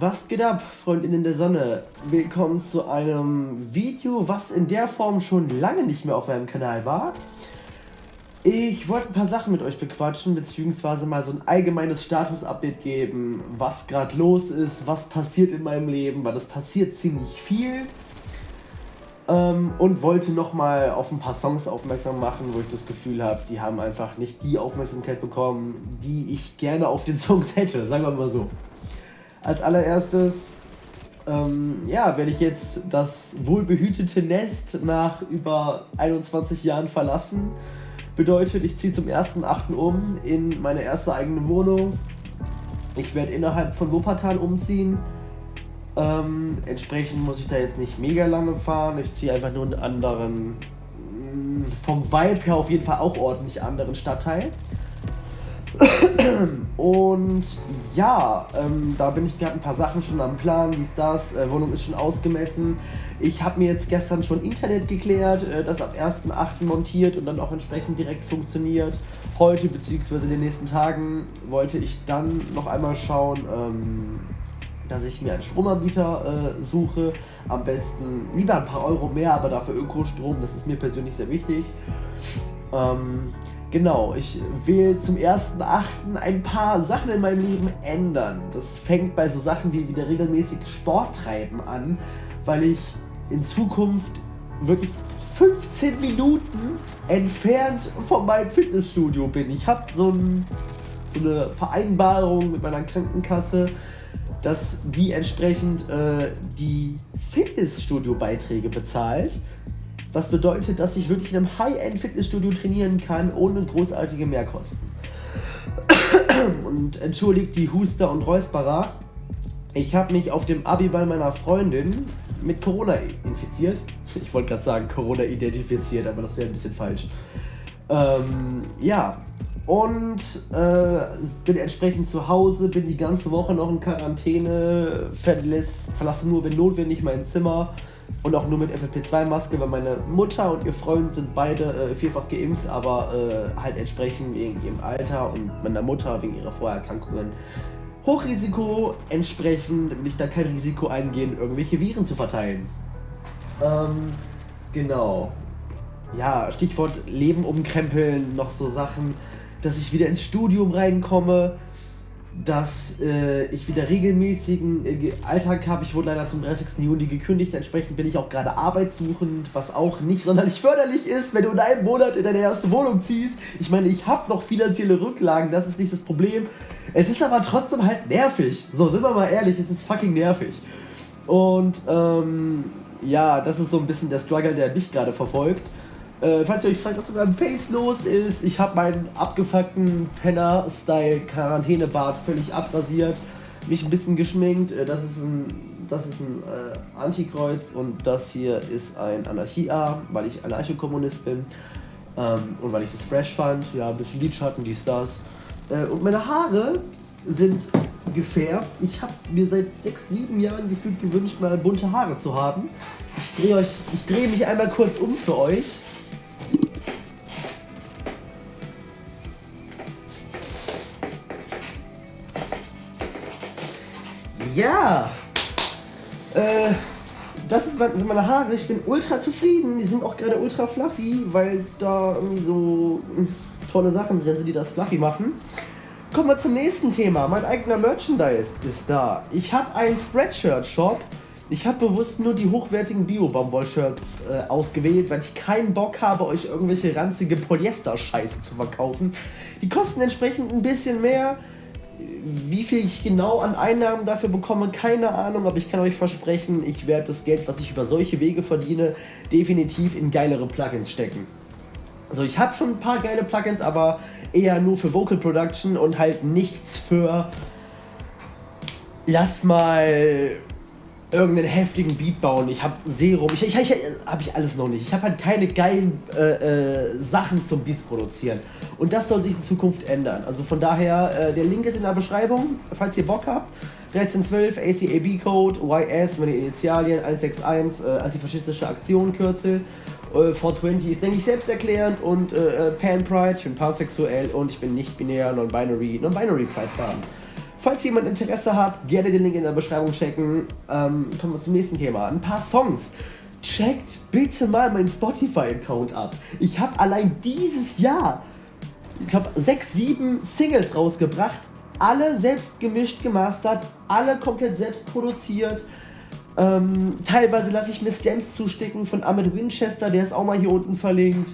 Was geht ab, Freundinnen der Sonne? Willkommen zu einem Video, was in der Form schon lange nicht mehr auf meinem Kanal war. Ich wollte ein paar Sachen mit euch bequatschen, beziehungsweise mal so ein allgemeines Status-Update geben, was gerade los ist, was passiert in meinem Leben, weil es passiert ziemlich viel. Ähm, und wollte nochmal auf ein paar Songs aufmerksam machen, wo ich das Gefühl habe, die haben einfach nicht die Aufmerksamkeit bekommen, die ich gerne auf den Songs hätte, sagen wir mal so. Als allererstes ähm, ja, werde ich jetzt das wohlbehütete Nest nach über 21 Jahren verlassen. Bedeutet, ich ziehe zum 1.8. um in meine erste eigene Wohnung. Ich werde innerhalb von Wuppertal umziehen. Ähm, entsprechend muss ich da jetzt nicht mega lange fahren. Ich ziehe einfach nur einen anderen, mm, vom Vibe her auf jeden Fall auch ordentlich anderen Stadtteil. Und ja, ähm, da bin ich gerade ein paar Sachen schon am Plan, dies, das, äh, Wohnung ist schon ausgemessen. Ich habe mir jetzt gestern schon Internet geklärt, äh, das ab 1.8. montiert und dann auch entsprechend direkt funktioniert. Heute bzw. in den nächsten Tagen wollte ich dann noch einmal schauen, ähm, dass ich mir einen Stromanbieter äh, suche. Am besten lieber ein paar Euro mehr, aber dafür Ökostrom, das ist mir persönlich sehr wichtig. Ähm, Genau, ich will zum 1.8. ein paar Sachen in meinem Leben ändern. Das fängt bei so Sachen wie wieder regelmäßig Sport treiben an, weil ich in Zukunft wirklich 15 Minuten entfernt von meinem Fitnessstudio bin. Ich habe so, ein, so eine Vereinbarung mit meiner Krankenkasse, dass die entsprechend äh, die Fitnessstudio-Beiträge bezahlt. Was bedeutet, dass ich wirklich in einem High-End-Fitnessstudio trainieren kann, ohne großartige Mehrkosten. Und entschuldigt die Huster und Räusperer. Ich habe mich auf dem Abiball meiner Freundin mit Corona infiziert. Ich wollte gerade sagen Corona identifiziert, aber das wäre ein bisschen falsch. Ähm, ja, und äh, bin entsprechend zu Hause, bin die ganze Woche noch in Quarantäne, verlasse, verlasse nur, wenn notwendig, mein Zimmer und auch nur mit FFP2-Maske, weil meine Mutter und ihr Freund sind beide äh, vielfach geimpft, aber äh, halt entsprechend wegen ihrem Alter und meiner Mutter wegen ihrer Vorerkrankungen Hochrisiko. Entsprechend will ich da kein Risiko eingehen, irgendwelche Viren zu verteilen. Ähm, genau. Ja, Stichwort Leben umkrempeln, noch so Sachen, dass ich wieder ins Studium reinkomme dass äh, ich wieder regelmäßigen äh, Alltag habe. Ich wurde leider zum 30. Juni gekündigt, entsprechend bin ich auch gerade arbeitssuchend, was auch nicht sonderlich förderlich ist, wenn du in einem Monat in deine erste Wohnung ziehst. Ich meine, ich habe noch finanzielle Rücklagen, das ist nicht das Problem. Es ist aber trotzdem halt nervig. So, sind wir mal ehrlich, es ist fucking nervig. Und ähm, ja, das ist so ein bisschen der Struggle, der mich gerade verfolgt. Äh, falls ihr euch fragt, was mit meinem Face los ist, ich habe meinen abgefuckten Penner-Style-Quarantänebart völlig abrasiert, mich ein bisschen geschminkt. Äh, das ist ein, das ist ein äh, Antikreuz und das hier ist ein Anarchie-A, weil ich Anarchokommunist bin ähm, und weil ich das fresh fand. Ja, ein bisschen Lidschatten, dies, das. Äh, und meine Haare sind gefärbt. Ich habe mir seit 6, 7 Jahren gefühlt gewünscht, mal bunte Haare zu haben. Ich drehe drehe mich einmal kurz um für euch. Ja. Äh, das ist, meine Haare. Ich bin ultra zufrieden. Die sind auch gerade ultra fluffy, weil da irgendwie so hm, tolle Sachen drin sind, die das fluffy machen. Kommen wir zum nächsten Thema. Mein eigener Merchandise ist da. Ich habe einen Spreadshirt-Shop. Ich habe bewusst nur die hochwertigen Bio-Baumwoll-Shirts äh, ausgewählt, weil ich keinen Bock habe, euch irgendwelche ranzige Polyester-Scheiße zu verkaufen. Die kosten entsprechend ein bisschen mehr. Wie viel ich genau an Einnahmen dafür bekomme, keine Ahnung, aber ich kann euch versprechen, ich werde das Geld, was ich über solche Wege verdiene, definitiv in geilere Plugins stecken. Also ich habe schon ein paar geile Plugins, aber eher nur für Vocal Production und halt nichts für lass mal irgendeinen heftigen Beat bauen. Ich habe Serum. Ich, ich, ich habe ich alles noch nicht. Ich habe halt keine geilen äh, äh, Sachen zum Beats produzieren. Und das soll sich in Zukunft ändern. Also von daher, äh, der Link ist in der Beschreibung, falls ihr Bock habt. 1312 ACAB-Code, YS, meine Initialien, 161, äh, antifaschistische Aktion, Kürzel. 420 äh, ist, denke ich, selbsterklärend und äh, Pan Pride, ich bin pansexuell und ich bin nicht binär, non-binary, non-binary Pride-Farben. Falls jemand Interesse hat, gerne den Link in der Beschreibung checken. Ähm, kommen wir zum nächsten Thema. Ein paar Songs. Checkt bitte mal meinen Spotify-Account ab. Ich habe allein dieses Jahr, ich habe sechs, sieben Singles rausgebracht. Alle selbst gemischt, gemastert, alle komplett selbst produziert. Ähm, teilweise lasse ich mir Stamps zusticken von Ahmed Winchester, der ist auch mal hier unten verlinkt.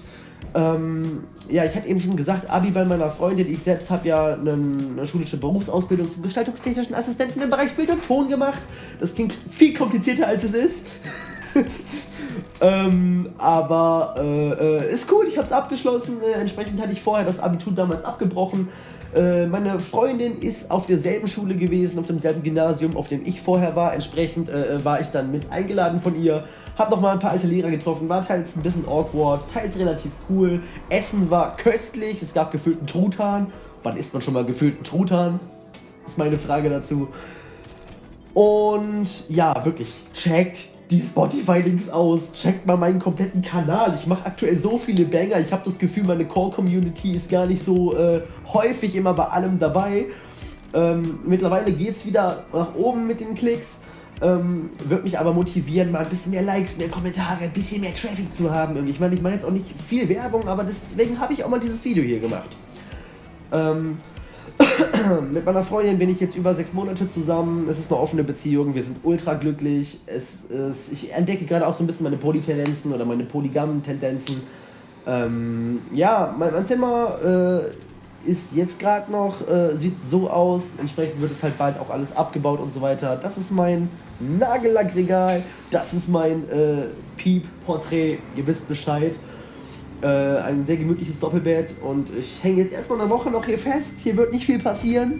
Ähm, ja, ich hatte eben schon gesagt, Abi bei meiner Freundin. Ich selbst habe ja eine, eine, schulische Berufsausbildung zum gestaltungstechnischen Assistenten im Bereich Bild und Ton gemacht. Das klingt viel komplizierter als es ist. ähm, aber äh, äh, ist cool, ich habe es abgeschlossen. Äh, entsprechend hatte ich vorher das Abitur damals abgebrochen. Äh, meine Freundin ist auf derselben Schule gewesen, auf demselben Gymnasium, auf dem ich vorher war. Entsprechend äh, äh, war ich dann mit eingeladen von ihr. Hab nochmal ein paar alte Lehrer getroffen, war teils ein bisschen awkward, teils relativ cool. Essen war köstlich, es gab gefüllten Truthahn. Wann isst man schon mal gefüllten Truthahn? Ist meine Frage dazu. Und ja, wirklich, checkt die Spotify-Links aus, checkt mal meinen kompletten Kanal. Ich mache aktuell so viele Banger. Ich habe das Gefühl, meine Core-Community ist gar nicht so äh, häufig immer bei allem dabei. Ähm, mittlerweile geht es wieder nach oben mit den Klicks. Ähm, wird mich aber motivieren, mal ein bisschen mehr Likes, mehr Kommentare, ein bisschen mehr Traffic zu haben. Ich meine, ich mache jetzt auch nicht viel Werbung, aber deswegen habe ich auch mal dieses Video hier gemacht. Ähm, mit meiner Freundin bin ich jetzt über sechs Monate zusammen. Es ist eine offene Beziehung. Wir sind ultra glücklich. Es, es, ich entdecke gerade auch so ein bisschen meine Polytendenzen oder meine polygamen Tendenzen. Ähm, ja, mein, mein Zimmer äh, ist jetzt gerade noch, äh, sieht so aus. Entsprechend wird es halt bald auch alles abgebaut und so weiter. Das ist mein Nagellackregal. Das ist mein äh, Piep-Porträt. Ihr wisst Bescheid. Äh, ein sehr gemütliches Doppelbett und ich hänge jetzt erstmal eine Woche noch hier fest. Hier wird nicht viel passieren.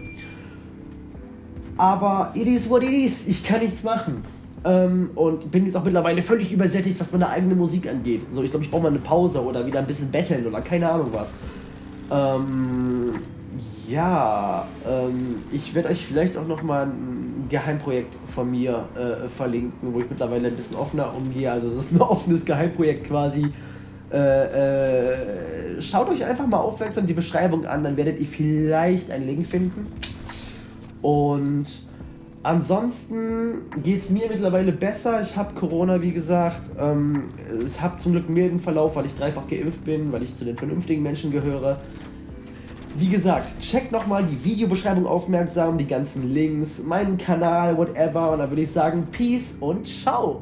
Aber it is what it is. Ich kann nichts machen. Ähm, und bin jetzt auch mittlerweile völlig übersättigt, was meine eigene Musik angeht. So, ich glaube, ich brauche mal eine Pause oder wieder ein bisschen betteln oder keine Ahnung was. Ähm, ja, ähm, ich werde euch vielleicht auch noch mal ein Geheimprojekt von mir äh, verlinken, wo ich mittlerweile ein bisschen offener umgehe. Also es ist ein offenes Geheimprojekt quasi äh, äh, schaut euch einfach mal aufmerksam die Beschreibung an, dann werdet ihr vielleicht einen Link finden. Und ansonsten geht es mir mittlerweile besser. Ich habe Corona, wie gesagt. Ähm, ich habe zum Glück milden Verlauf, weil ich dreifach geimpft bin, weil ich zu den vernünftigen Menschen gehöre. Wie gesagt, checkt nochmal die Videobeschreibung aufmerksam, die ganzen Links, meinen Kanal, whatever. Und dann würde ich sagen, Peace und ciao.